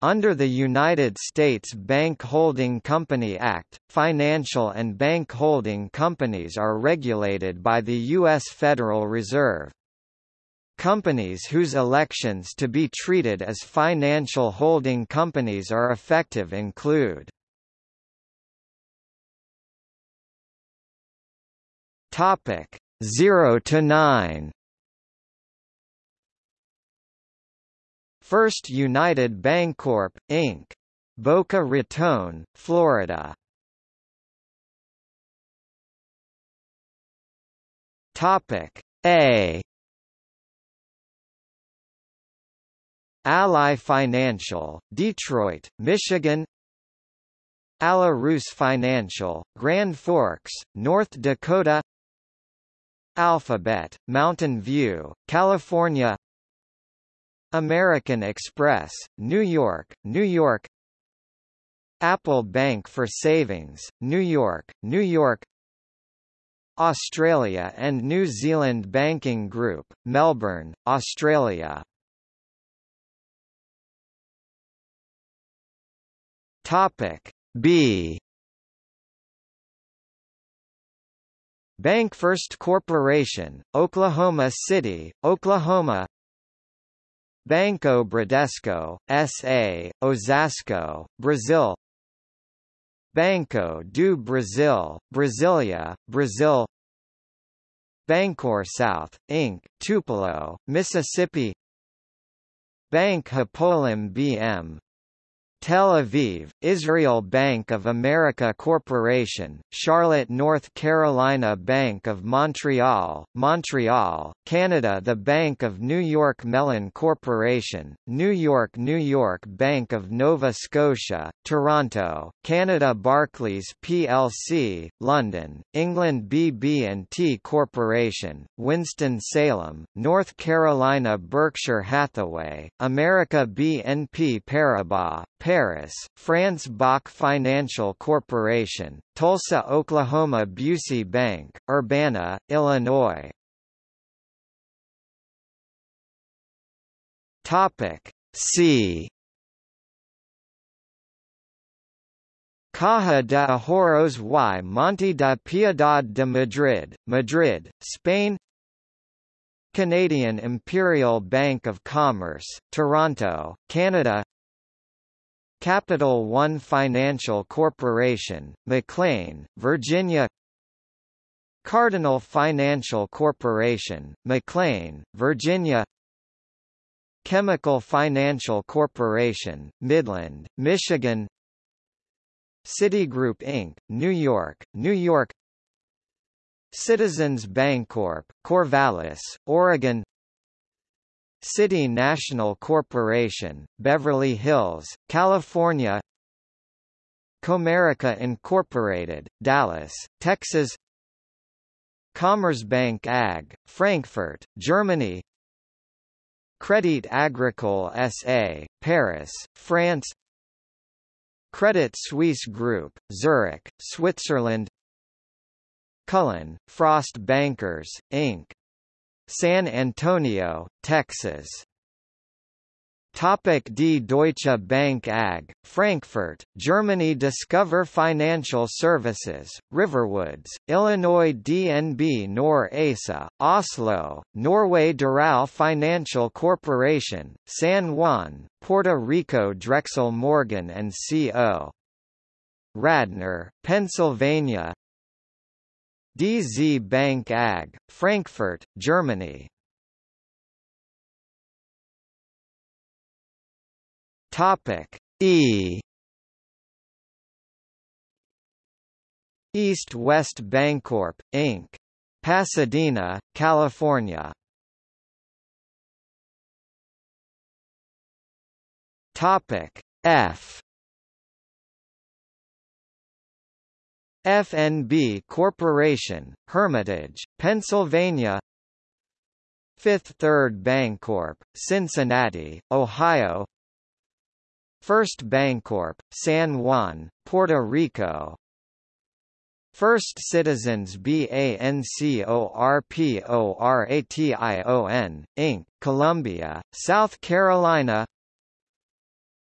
Under the United States Bank Holding Company Act, financial and bank holding companies are regulated by the U.S. Federal Reserve. Companies whose elections to be treated as financial holding companies are effective include Topic 0 to 9 First United Bancorp, Inc. Boca Raton, Florida. Topic A Ally Financial, Detroit, Michigan Roos Financial, Grand Forks, North Dakota Alphabet, Mountain View, California American Express, New York, New York. Apple Bank for Savings, New York, New York. Australia and New Zealand Banking Group, Melbourne, Australia. Topic B. BancFirst Corporation, Oklahoma City, Oklahoma Banco Bradesco, S.A., Osasco, Brazil Banco do Brasil, Brasilia, Brazil BancorpSouth, Inc., Tupelo, Mississippi Bank Hapoalim BM, Tel Aviv, Israel Bank of America Corporation, Charlotte, North Carolina Bank of Montreal, Montreal, Canada The Bank of New York Mellon Corporation, New York New York Bank of Nova Scotia, Toronto, Canada Barclays plc, London, England BB&T Corporation, Winston-Salem, North Carolina Berkshire Hathaway, America BNP Paribas, Paris, France BOK Financial Corporation, Tulsa, Oklahoma Busey Bank, Urbana, Illinois. Topic C. Caja de Ahorros y Monte de Piedad de Madrid, Madrid, Spain Canadian Imperial Bank of Commerce, Toronto, Canada Capital One Financial Corporation, McLean, Virginia. Cardinal Financial Corporation, McLean, Virginia. Chemical Financial Corporation, Midland, Michigan. Citigroup Inc., New York, New York. Citizens Bancorp, Corvallis, Oregon City National Corporation, Beverly Hills, California Comerica Incorporated, Dallas, Texas Commerzbank AG, Frankfurt, Germany Credit Agricole SA, Paris, France Credit Suisse Group, Zurich, Switzerland Cullen, Frost Bankers, Inc. San Antonio, Texas. Topic Die Deutsche Bank AG, Frankfurt, Germany. Discover Financial Services, Riverwoods, Illinois. DNB Nor ASA, Oslo, Norway. Doral Financial Corporation, San Juan, Puerto Rico. Drexel Morgan & Co. Radnor, Pennsylvania DZ Bank AG, Frankfurt, Germany. Topic E East West Bancorp, Inc. Pasadena, California. Topic F FNB Corporation, Hermitage, Pennsylvania. Fifth Third Bancorp, Cincinnati, Ohio. First Bancorp, San Juan, Puerto Rico. First Citizens Bancorporation, Inc., Columbia, South Carolina.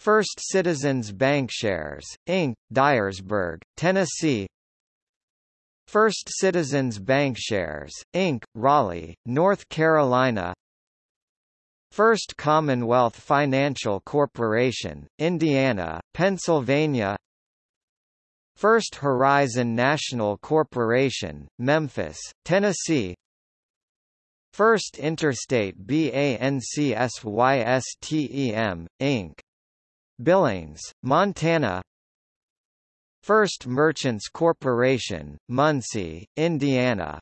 First Citizens Bancshares, Inc., Dyersburg, Tennessee First Citizens Bancshares, Inc., Raleigh, North Carolina First Commonwealth Financial Corporation, Indiana, Pennsylvania First Horizon National Corporation, Memphis, Tennessee First Interstate BANCSYSTEM, Inc. Billings, Montana First Merchants Corporation, Muncie, Indiana.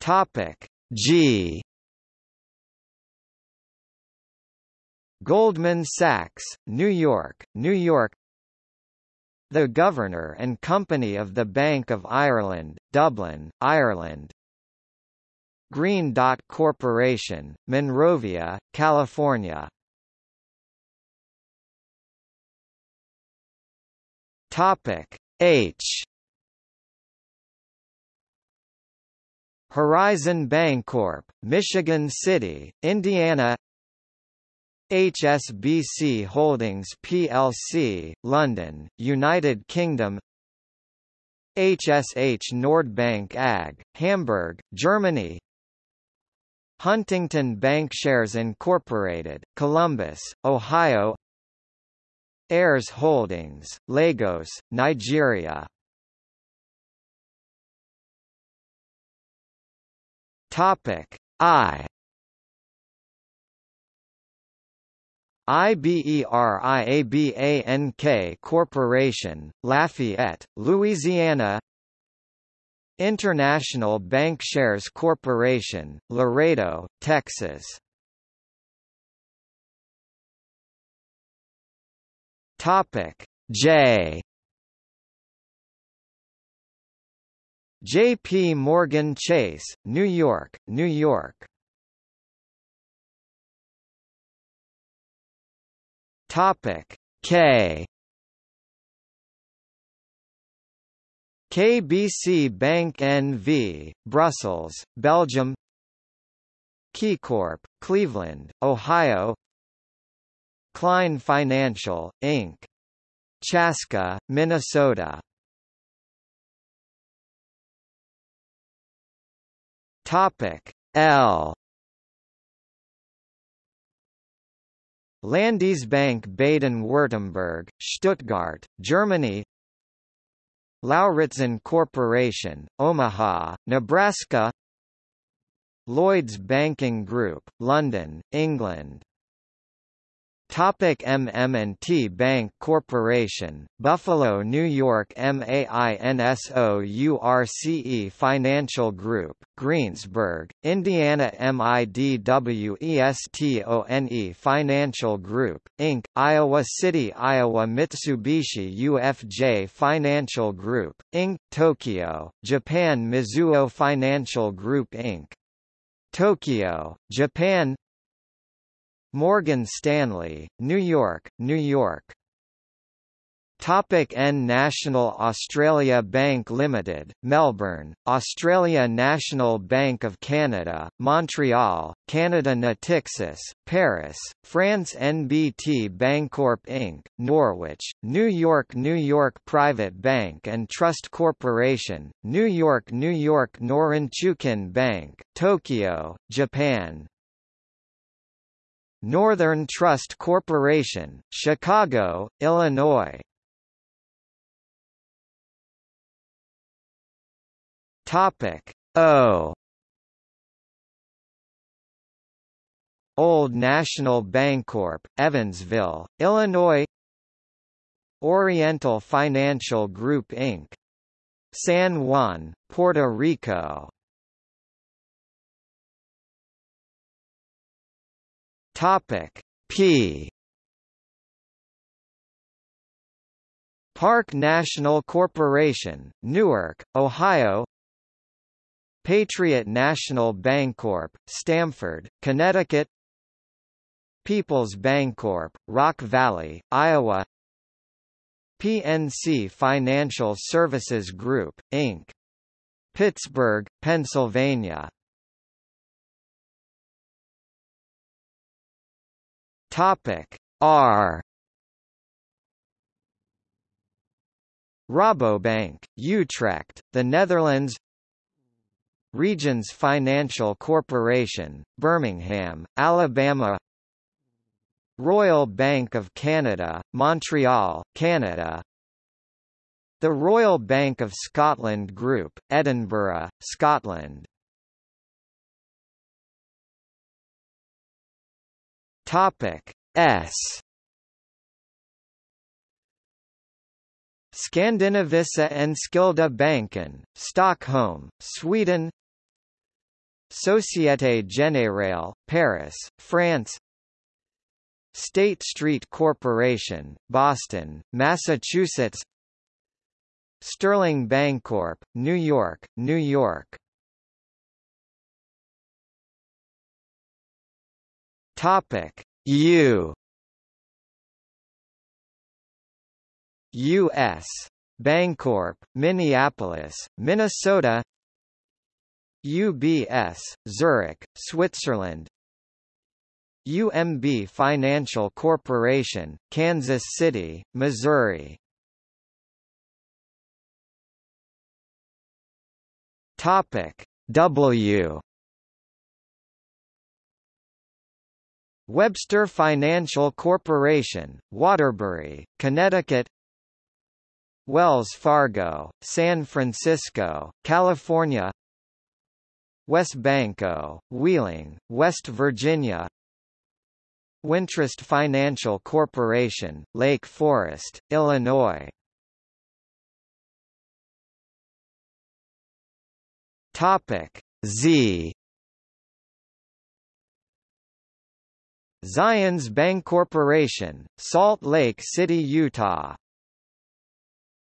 Topic G. Goldman Sachs, New York, New York. The Governor and Company of the Bank of Ireland, Dublin, Ireland. Green Dot Corporation, Monrovia, California Topic H. Horizon Bancorp, Michigan City, Indiana. HSBC Holdings plc, London, United Kingdom. HSH Nordbank AG, Hamburg, Germany. Huntington Bancshares Incorporated, Columbus, Ohio Heirs Holdings, Lagos, Nigeria. Topic I. IBERIABANK Corporation, Lafayette, Louisiana. International Bancshares Corporation, Laredo, Texas Topic. J. J.P. Morgan Chase, New York, New York. Topic. K. KBC Bank NV, Brussels, Belgium. KeyCorp, Cleveland, Ohio Klein Financial, Inc. Chaska, Minnesota. Topic L. Landesbank Baden-Württemberg, Stuttgart, Germany. Lauritzen Corporation, Omaha, Nebraska. Lloyds Banking Group, London, England Topic MM&T Bank Corporation, Buffalo, New York MAINSOURCE Financial Group, Greensburg, Indiana MIDWESTONE Financial Group, Inc., Iowa City, Iowa Mitsubishi UFJ Financial Group, Inc., Tokyo, Japan Mizuho Financial Group Inc. Tokyo, Japan Morgan Stanley, New York, New York. Topic N National Australia Bank Limited, Melbourne, Australia National Bank of Canada, Montreal, Canada Natixis, Paris, France NBT Bancorp Inc., Norwich, New York New York Private Bank and Trust Corporation, New York New York Norinchukin Bank, Tokyo, Japan Northern Trust Corporation, Chicago, Illinois. Topic O Old National Bancorp, Evansville, Illinois Oriental Financial Group Inc. San Juan, Puerto Rico Topic P. Park National Corporation, Newark, Ohio. Patriot National Bancorp, Stamford, Connecticut. People's Bancorp, Rock Valley, Iowa. PNC Financial Services Group, Inc. Pittsburgh, Pennsylvania Topic. R. Rabobank, Utrecht, the Netherlands. Regions Financial Corporation, Birmingham, Alabama. Royal Bank of Canada, Montreal, Canada. The Royal Bank of Scotland Group, Edinburgh, Scotland Topic S. Skandinaviska Enskilda Banken, Stockholm, Sweden. Société Générale, Paris, France. State Street Corporation, Boston, Massachusetts. Sterling Bancorp, New York, New York Topic. U. U.S. Bancorp, Minneapolis, Minnesota. UBS, Zurich, Switzerland. UMB Financial Corporation, Kansas City, Missouri. Topic. W Webster Financial Corporation, Waterbury, Connecticut Wells Fargo, San Francisco, California WesBanco, Wheeling, West Virginia Wintrust Financial Corporation, Lake Forest, Illinois Topic Z Zions Bancorporation, Salt Lake City, Utah